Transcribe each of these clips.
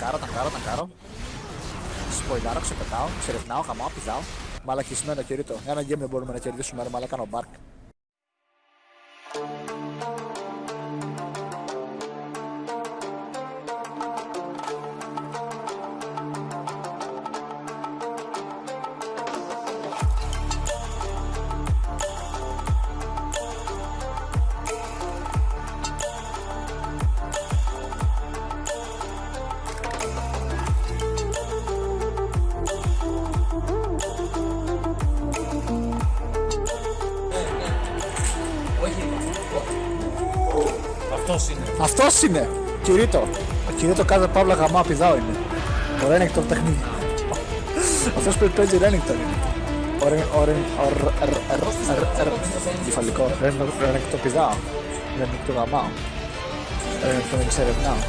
ταγκάρω, ταγκάρω, ταγκάρω. Σποϊλάρω, ξεπετάω, ξερευνάω, χαμάω, πηδάω. Μαλακισμένο κηρύττω. Ένα game δεν μπορούμε να κερδίσουμε, ρε μαλάκα κάνω μπάρκ. Αυτός είναι. Αυτός είναι! Κηρύττω. Ο Κηρύττω κάθε παύλα γαμά πηδάω είναι. Ο Ρένικτον παιχνίδι. Αυτός που παίζει Ρένικτον είναι. Ο Ρεν... Ο Ρεν... Ο Ρ... Ρ... Ρ... Ρ... Κεφαλικό. Ρένικτον πηδάω. Ρένικτον γαμάω. Ρένικτον εξερευνάω.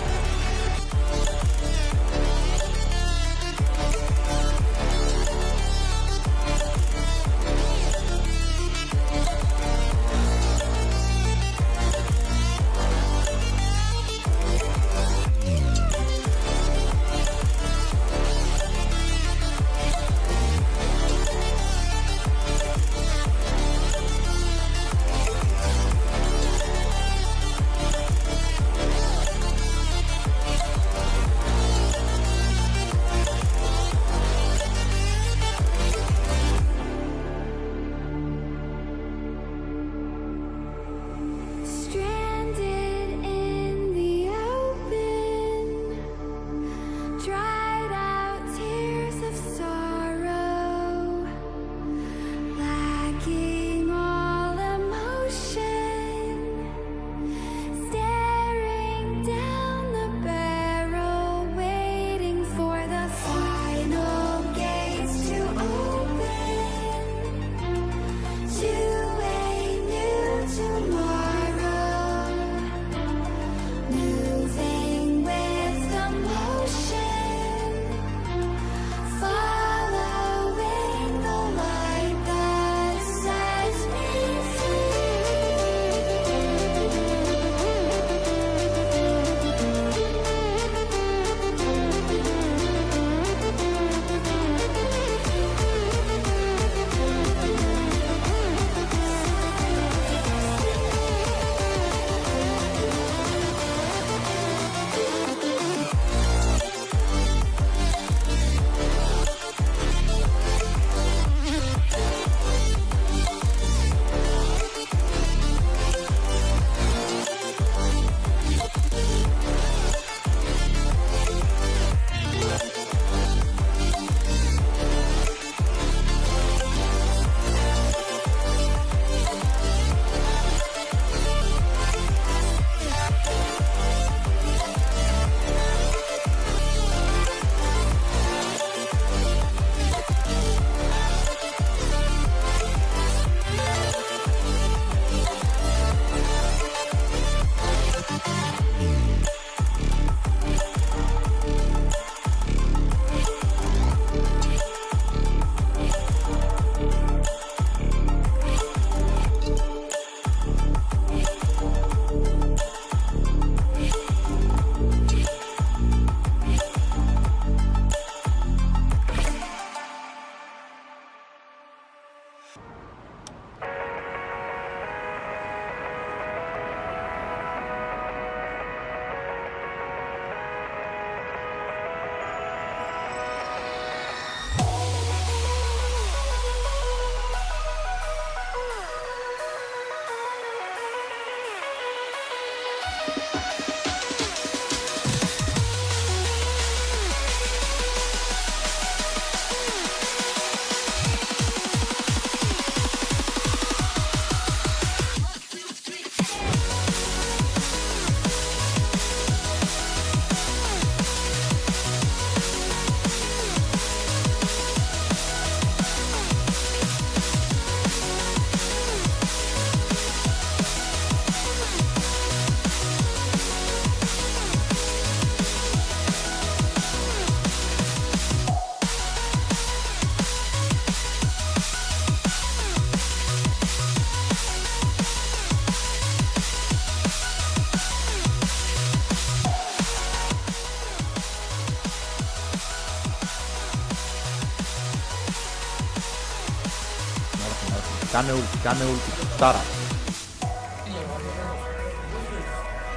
Dame ulti, dame ulti. Tara.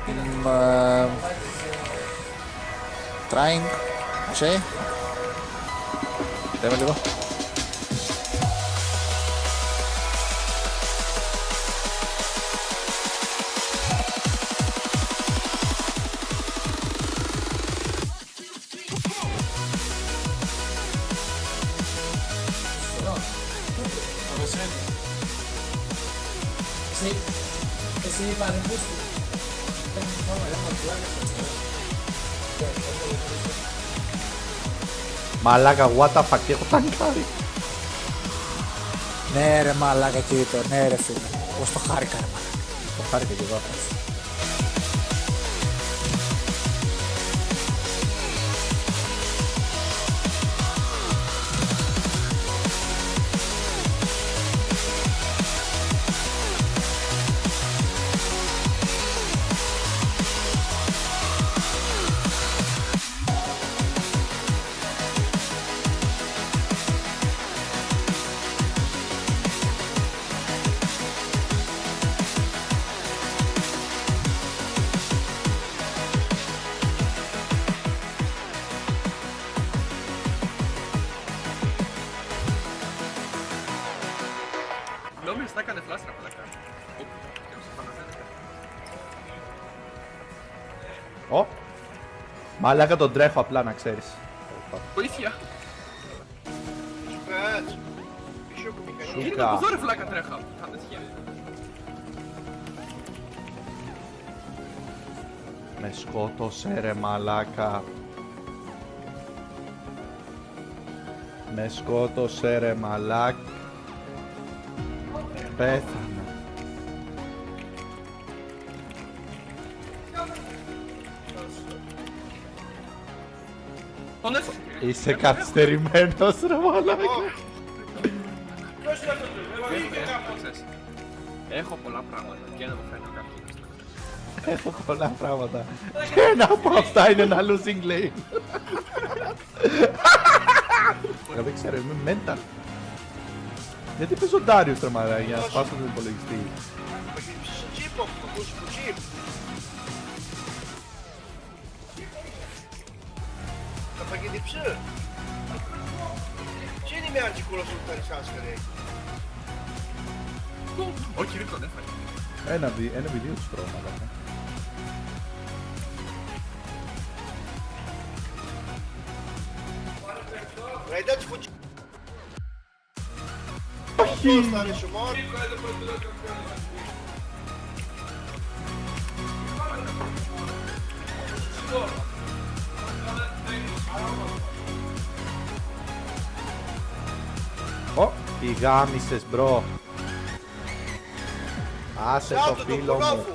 I'm uh, trying. C'è? ik devo. Εσύ παρεμπούστη. Μαλάκα, what the fuck, έχω ταγκάρει. Ναι ρε μαλάκα Κυρίτο, ναι ρε φίλε. Πώς το χάρηκα ρε μαλάκα. Το χάρηκα και εγώ. Νόμιζα θα έκανε φλάσρα πλάκα. Ωπ, και σε φανατέλεκα. Ω. Μαλάκα τον τρέχω απλά να ξέρεις. Βοήθεια! Κάτσε. Πίσω από μηχανή. Είναι Σούκα. από εδώ ρε φλάκα τρέχα. Θα δεν τυχαίνει. Με σκότωσε ρε μαλάκα. Με σκότωσε ρε μαλάκ. Πέθανα. Τον έφυγε. Είσαι καθυστερημένος ρε μαλάκα. Έχω πολλά πράγματα και δεν μου φαίνεται κάποιος. Έχω πολλά πράγματα. Και ένα από αυτά είναι ένα losing lane. Εγώ δεν ξέρω, είμαι mental. Γιατί πες ο Ντάριος ρε μαλάκα για να σπάσω τον υπολογιστή. Θα γυρίψεις στο τσίπ, από το μουσικό τσίπ. Θα παγιδίψει. Τι είναι με αντικούλα σου που θα ρισάς, ρε. Όχι, δεν τον έφαγε. Ένα βι, ένα βι, δύο τους τρώω μαλάκα. Ρε, εντάξει, King. Oh, i gammises bro. Ah, se to filom.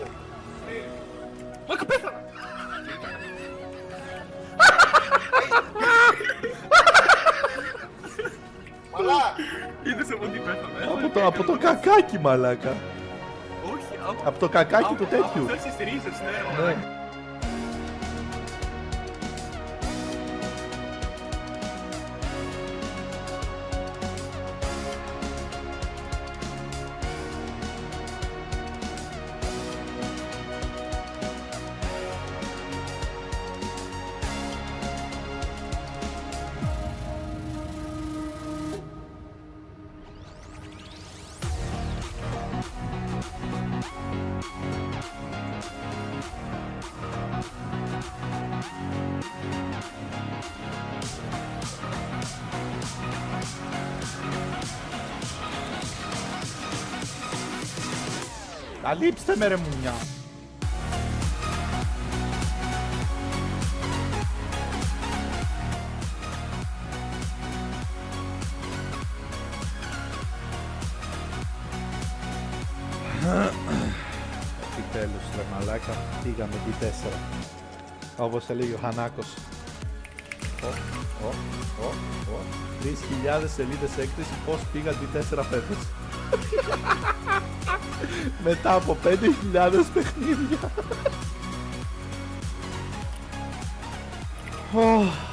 Από τι πέθανε. Από το, από το κακάκι μαλάκα. Όχι, από... Από το κακάκι του από- τέτοιου. Από αυτές τις ρίζες, ναι. Ναι. Αλείψτε με ρε μουνιά. Επιτέλους ρε μαλάκα, πήγαμε τη 4. Όπως έλεγε ο Χανάκος. Ω, ω, ω, ω. 3.000 σελίδες έκθεση πώς πήγαν τη 4 φέτος. Μετά από 5.000 παιχνίδια. Ω.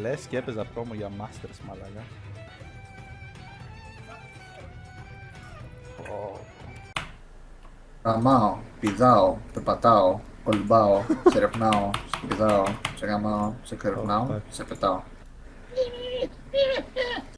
Λες και έπαιζα πρόμο για Masters, μαλάκα. Ω, Γαμάω, πηδάω, περπατάω, κολυμπάω, σε ρευνάω, σε πηδάω, σε γαμάω, σε ξερευνάω, Ω, σε πετάω.